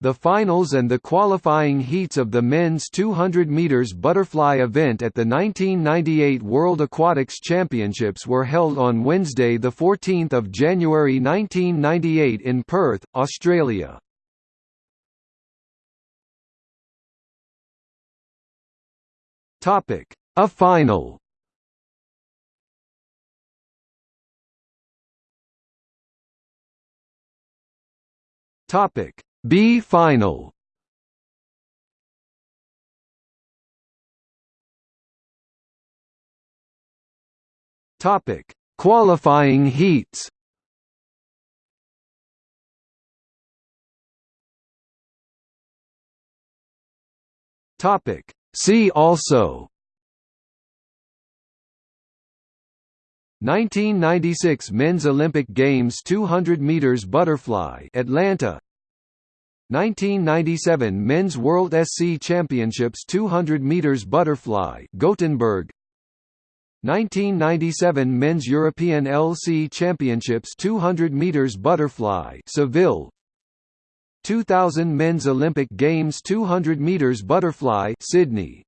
The finals and the qualifying heats of the men's 200 meters butterfly event at the 1998 World Aquatics Championships were held on Wednesday 14 January 1998 in Perth, Australia. A final Topic B final. Topic Qualifying heats. Topic See also. 1996 Men's Olympic Games 200 meters butterfly Atlanta 1997 Men's World SC Championships 200 meters butterfly Gothenburg. 1997 Men's European LC Championships 200 meters butterfly Seville. 2000 Men's Olympic Games 200 meters butterfly Sydney